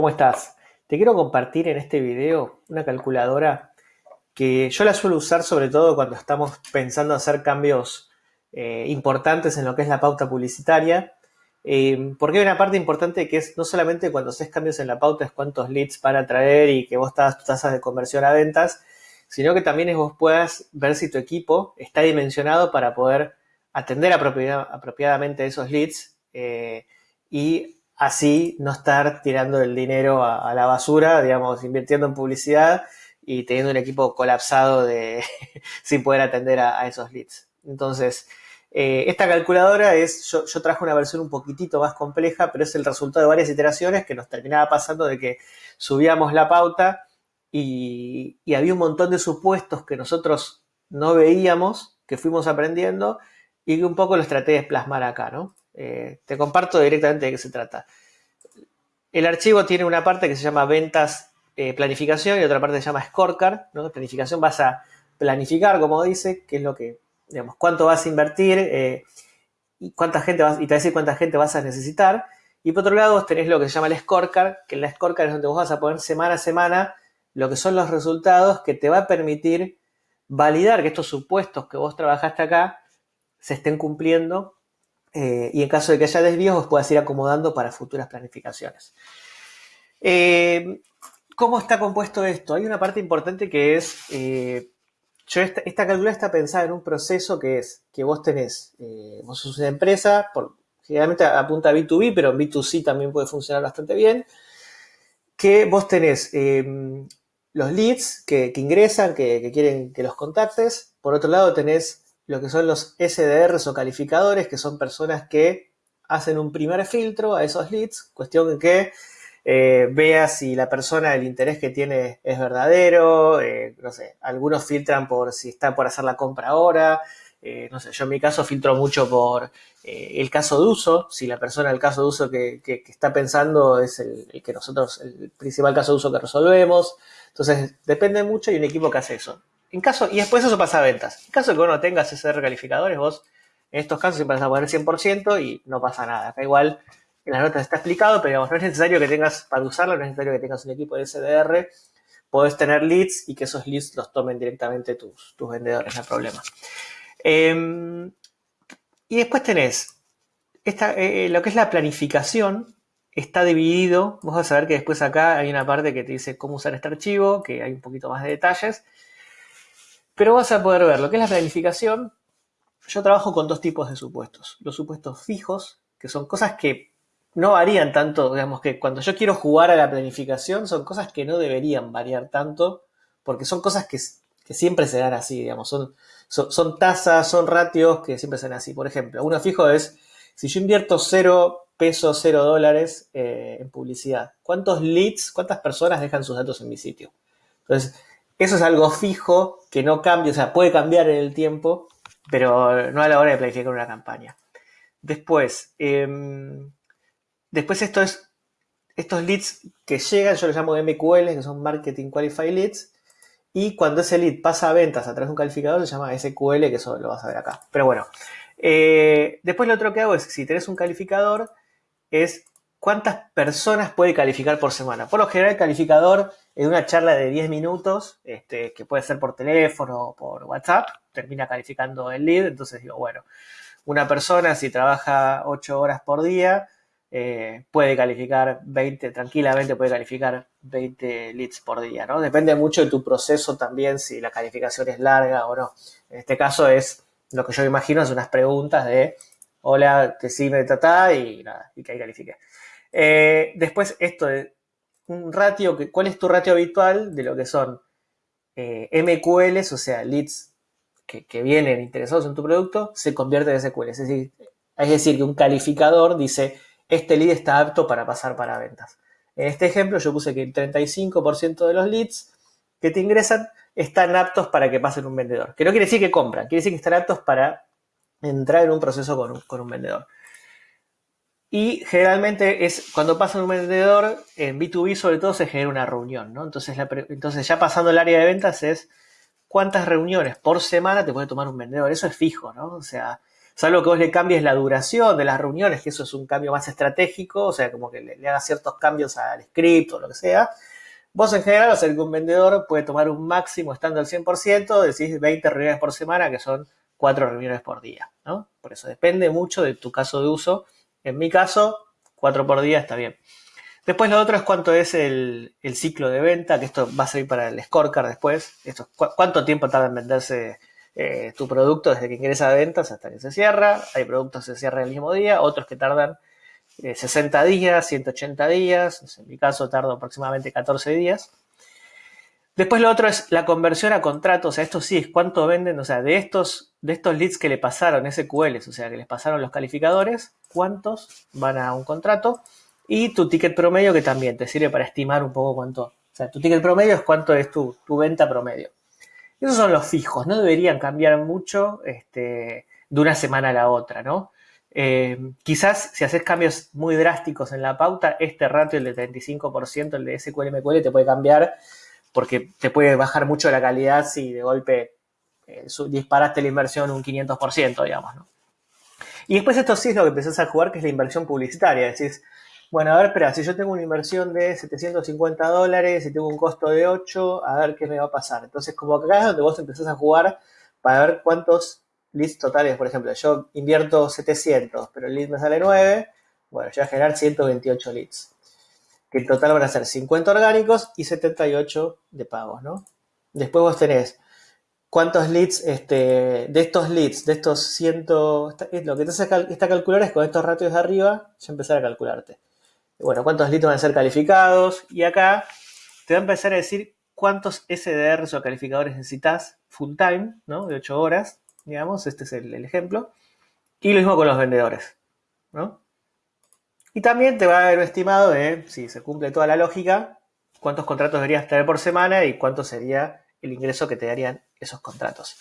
¿Cómo estás? Te quiero compartir en este video una calculadora que yo la suelo usar sobre todo cuando estamos pensando hacer cambios eh, importantes en lo que es la pauta publicitaria. Eh, porque hay una parte importante que es no solamente cuando haces cambios en la pauta es cuántos leads para traer y que vos estás tus tasas de conversión a ventas, sino que también es vos puedas ver si tu equipo está dimensionado para poder atender apropiadamente esos leads eh, y así no estar tirando el dinero a, la basura, digamos, invirtiendo en publicidad y teniendo un equipo colapsado de sin poder atender a, esos leads. Entonces, eh, esta calculadora es, yo, traje una versión un poquitito más compleja, pero es el resultado de varias iteraciones que nos terminaba pasando de que subíamos la pauta y, y había un montón de supuestos que nosotros no veíamos, que fuimos aprendiendo y que un poco los traté de plasmar acá, ¿no? Eh, te comparto directamente de qué se trata. El archivo tiene una parte que se llama ventas eh, planificación y otra parte se llama scorecard. ¿no? Planificación vas a planificar, como dice, qué es lo que, digamos, cuánto vas a invertir eh, y cuánta gente vas, y te va a decir cuánta gente vas a necesitar. Y por otro lado tenés lo que se llama el scorecard, que en la scorecard es donde vos vas a poner semana a semana lo que son los resultados que te va a permitir validar que estos supuestos que vos trabajaste acá se estén cumpliendo eh, y en caso de que haya desvíos, vos puedas ir acomodando para futuras planificaciones. Eh, ¿Cómo está compuesto esto? Hay una parte importante que es, eh, yo esta, calculadora está pensada en un proceso que es que vos tenés, vos sos una empresa, generalmente apunta a B2B, pero en B2C también puede funcionar bastante bien, que vos tenés los leads que, ingresan, que quieren que los contactes, por otro lado tenés lo que son los SDRs o calificadores, que son personas que hacen un primer filtro a esos leads, cuestión que eh, vea si la persona, el interés que tiene es verdadero, eh, no sé, algunos filtran por si está por hacer la compra ahora, eh, no sé, yo en mi caso filtro mucho por el caso de uso, si la persona, el caso de uso que, está pensando es el, el, que nosotros, el principal caso de uso que resolvemos, entonces depende mucho y un equipo que hace eso. En caso, y después eso pasa a ventas. En caso de que vos no tengas ese recalificadores, vos en estos casos siempre vas a poner 100% y no pasa nada. Acá igual en las notas está explicado, pero digamos, no es necesario que tengas, para usarlo, no es necesario que tengas un equipo de SDR. Podés tener leads y que esos leads los tomen directamente tus, tus vendedores, no hay problema. Em, y después tenés esta, eh, lo que es la planificación, está dividido. Vos vas a ver que después acá hay una parte que te dice cómo usar este archivo, que hay un poquito más de detalles. Pero vas a poder ver lo que es la planificación. Yo trabajo con dos tipos de supuestos. Los supuestos fijos, que son cosas que no varían tanto, digamos que cuando yo quiero jugar a la planificación son cosas que no deberían variar tanto, porque son cosas que, siempre se dan así, digamos, son, son, tasas, son ratios que siempre se dan así. Por ejemplo, uno fijo es, si yo invierto cero pesos, cero dólares eh, en publicidad, ¿cuántos leads, cuántas personas dejan sus datos en mi sitio? Entonces, eso es algo fijo que no cambia, o sea, puede cambiar en el tiempo, pero no a la hora de planificar una campaña. Después, em, después esto es, estos leads que llegan, yo los llamo MQL, que son Marketing Qualified Leads, y cuando ese lead pasa a ventas a través de un calificador, se llama SQL, que eso lo vas a ver acá. Pero bueno, eh, después lo otro que hago es, si tenés un calificador, es cuántas personas puede calificar por semana. Por lo general, el calificador en una charla de 10 minutos, este, que puede ser por teléfono o por WhatsApp, termina calificando el lead. Entonces digo, bueno, una persona si trabaja 8 horas por día, eh, puede calificar 20, tranquilamente puede calificar 20 leads por día, ¿no? Depende mucho de tu proceso también, si la calificación es larga o no. En este caso es, lo que yo imagino, es unas preguntas de, hola, sigue, tata, y nada, y que ahí califique. Eh, después esto de un ratio, que, ¿cuál es tu ratio habitual de lo que son eh, MQLs, o sea, leads que, vienen interesados en tu producto, se convierte en SQL? Es decir, es decir, que un calificador dice, este lead está apto para pasar para ventas. En este ejemplo yo puse que el 35% de los leads que te ingresan están aptos para que pasen un vendedor. Que no quiere decir que compran, quiere decir que están aptos para entrar en un proceso con un vendedor. Y generalmente es cuando pasa un vendedor, en B2B sobre todo se genera una reunión, ¿no? Entonces, entonces ya pasando el área de ventas es cuántas reuniones por semana te puede tomar un vendedor. Eso es fijo, ¿no? O sea, salvo que vos le cambies la duración de las reuniones, que eso es un cambio más estratégico, o sea, como que le, hagas ciertos cambios al script o lo que sea. Vos en general, o sea, que un vendedor puede tomar un máximo estando al 100%, decís 20 reuniones por semana, que son 4 reuniones por día, ¿no? Por eso depende mucho de tu caso de uso. En mi caso, 4 por día está bien. Después lo otro es cuánto es el, ciclo de venta, que esto va a servir para el scorecard después. Esto, cuánto tiempo tarda en venderse eh, tu producto desde que ingresa a ventas hasta que se cierra. Hay productos que se cierran el mismo día, otros que tardan 60 eh, días, 180 días. En mi caso tardo aproximadamente 14 días. Después lo otro es la conversión a contratos. O sea, esto sí es cuánto venden, o sea, de estos, de estos leads que le pasaron, SQLs, o sea, que les pasaron los calificadores, cuántos van a un contrato y tu ticket promedio que también te sirve para estimar un poco cuánto. O sea, tu ticket promedio es cuánto es tu, venta promedio. Esos son los fijos, no deberían cambiar mucho este, de una semana a la otra, ¿no? Eh, quizás si haces cambios muy drásticos en la pauta, este ratio, el de 35%, el de SQL te puede cambiar porque te puede bajar mucho la calidad si de golpe eh, disparaste la inversión un 500%, digamos, ¿no? Y después esto sí es lo que empezás a jugar, que es la inversión publicitaria. Decís, bueno, a ver, espera, si yo tengo una inversión de 750 dólares y tengo un costo de 8, a ver qué me va a pasar. Entonces, como acá es donde vos empezás a jugar para ver cuántos leads totales, por ejemplo, yo invierto 700, pero el lead me sale 9, bueno, yo voy a generar 128 leads, que en total van a ser 50 orgánicos y 78 de pagos, ¿no? Después vos tenés cuántos leads, este, de estos leads, de estos 100, lo que te hace esta calcular es con estos ratios de arriba, ya empezar a calcularte bueno, cuántos leads van a ser calificados. Y acá te va a empezar a decir cuántos SDRs o calificadores necesitas full time, ¿no? De 8 horas, digamos, este es el, ejemplo. Y lo mismo con los vendedores, ¿no? Y también te va a dar un estimado de, si se cumple toda la lógica, cuántos contratos deberías tener por semana y cuánto sería el ingreso que te darían esos contratos.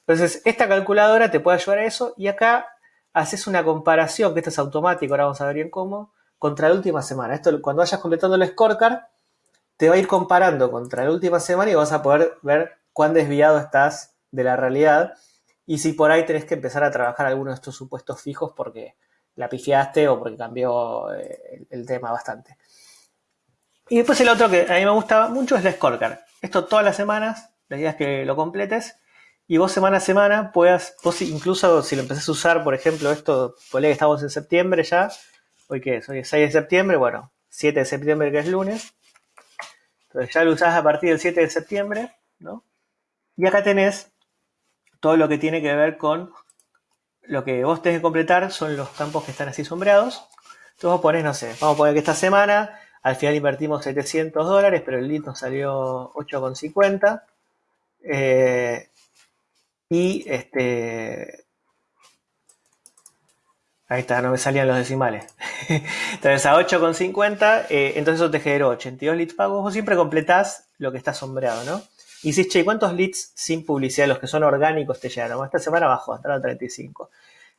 Entonces, esta calculadora te puede ayudar a eso y acá haces una comparación, que esto es automático, ahora vamos a ver bien cómo, contra la última semana. Esto, cuando vayas completando el scorecard, te va a ir comparando contra la última semana y vas a poder ver cuán desviado estás de la realidad y si por ahí tenés que empezar a trabajar algunos de estos supuestos fijos porque la pifiaste o porque cambió eh, el, tema bastante. Y después el otro que a mí me gustaba mucho es el scorecard. Esto todas las semanas, la idea es que lo completes y vos semana a semana puedas, vos incluso si lo empezás a usar, por ejemplo, esto, que estamos en septiembre ya, hoy qué es, hoy es 6 de septiembre, bueno, 7 de septiembre que es lunes. Entonces ya lo usás a partir del 7 de septiembre, ¿no? Y acá tenés todo lo que tiene que ver con lo que vos tenés que completar son los campos que están así sombreados. Entonces vos ponés, no sé, vamos a poner que esta semana al final invertimos 700 dólares, pero el lead nos salió 8,50. Eh, y este, Ahí está, no me salían los decimales. entonces a 8,50, eh, entonces eso te generó 82 leads pagos. Vos siempre completás lo que está sombreado, ¿no? Y dices, che, ¿cuántos leads sin publicidad, los que son orgánicos, te llegaron? Esta semana bajó, hasta 35.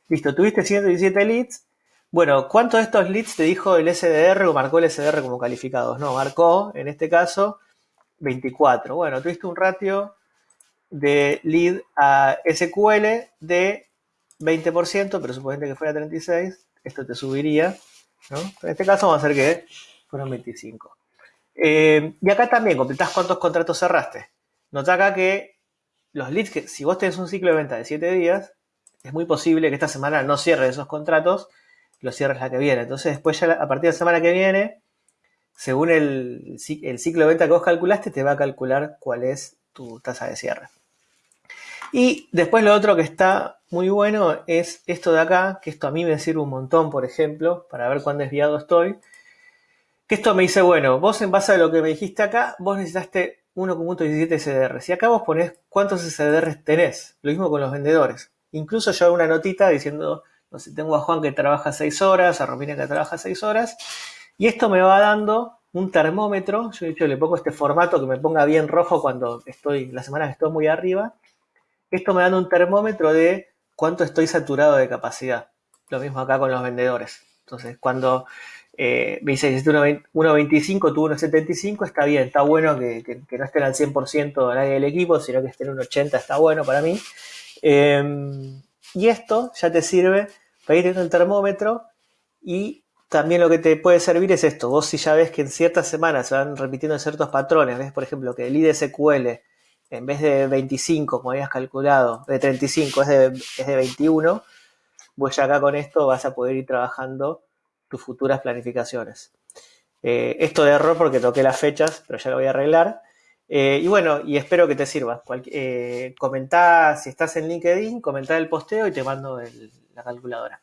Listo, tuviste 117 leads. Bueno, ¿cuántos de estos leads te dijo el SDR o marcó el SDR como calificados? No, marcó, en este caso, 24. Bueno, tuviste un ratio de lead a SQL de 20%, pero suponete que fuera 36, esto te subiría, ¿no? En este caso vamos a hacer que fueron 25. Eh, y acá también completás cuántos contratos cerraste. Nota acá que los leads, que si vos tenés un ciclo de venta de 7 días, es muy posible que esta semana no cierres esos contratos, los cierres la que viene. Entonces después ya a partir de la semana que viene, según el, el ciclo de venta que vos calculaste, te va a calcular cuál es tu tasa de cierre. Y después lo otro que está muy bueno es esto de acá, que esto a mí me sirve un montón, por ejemplo, para ver cuán desviado estoy. Que esto me dice, bueno, vos en base a lo que me dijiste acá, vos necesitaste 1.17 SDR. Y acá vos ponés cuántos SDR tenés. Lo mismo con los vendedores. Incluso yo hago una notita diciendo, no sé, tengo a Juan que trabaja 6 horas, a Romina que trabaja 6 horas. Y esto me va dando un termómetro. Yo de hecho le pongo este formato que me ponga bien rojo cuando estoy, la semana que estoy muy arriba esto me da un termómetro de cuánto estoy saturado de capacidad. Lo mismo acá con los vendedores. Entonces, cuando eh, me dice que 1.25, tú 1.75, está bien, está bueno que, no estén al 100% nadie del equipo, sino que estén un 80, está bueno para mí. Em, Y esto ya te sirve para ir en el termómetro y también lo que te puede servir es esto. Vos si ya ves que en ciertas semanas se van repitiendo ciertos patrones, ves por ejemplo que el IDSQL en vez de 25 como habías calculado, de 35 es de, es de 21, pues ya acá con esto vas a poder ir trabajando tus futuras planificaciones. Eh, esto de error porque toqué las fechas, pero ya lo voy a arreglar. Eh, y bueno, y espero que te sirva. eh, comentá si estás en LinkedIn, comentá el posteo y te mando la calculadora.